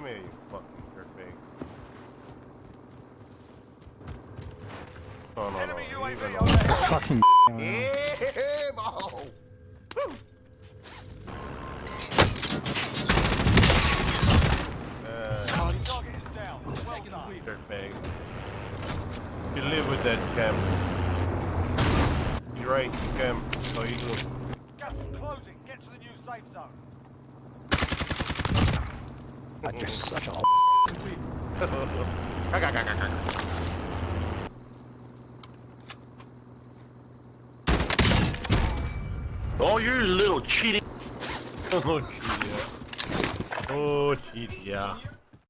Come here, you fucking dirtbag. Oh, no, no, no. UAV on that. Fucking Yeah. Uh, dirtbag. You live with that cam. You're right, you cam. So you do? Gas is closing. Get to the new safe zone. God, you're such a. Oh, you little cheating. oh, shit, yeah. Oh, shit, yeah.